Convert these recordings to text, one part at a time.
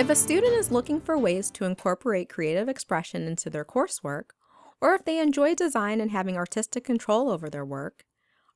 If a student is looking for ways to incorporate creative expression into their coursework, or if they enjoy design and having artistic control over their work,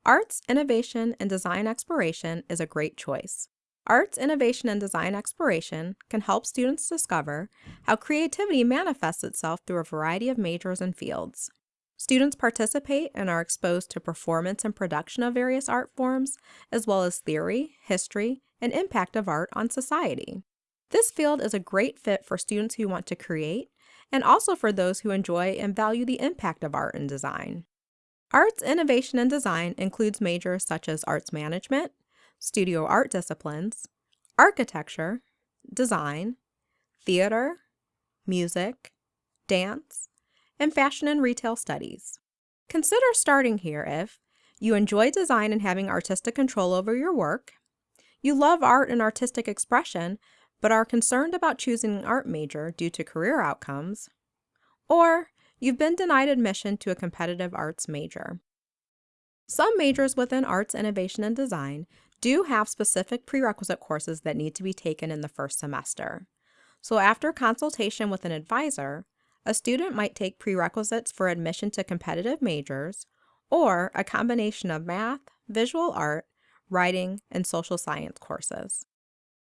Arts, Innovation, and Design Exploration is a great choice. Arts, Innovation, and Design Exploration can help students discover how creativity manifests itself through a variety of majors and fields. Students participate and are exposed to performance and production of various art forms, as well as theory, history, and impact of art on society. This field is a great fit for students who want to create, and also for those who enjoy and value the impact of art and design. Arts, Innovation, and Design includes majors such as Arts Management, studio art disciplines, architecture, design, theater, music, dance, and fashion and retail studies. Consider starting here if you enjoy design and having artistic control over your work, you love art and artistic expression, but are concerned about choosing an art major due to career outcomes, or you've been denied admission to a competitive arts major. Some majors within Arts, Innovation, and Design do have specific prerequisite courses that need to be taken in the first semester. So after consultation with an advisor, a student might take prerequisites for admission to competitive majors or a combination of math, visual art, writing, and social science courses.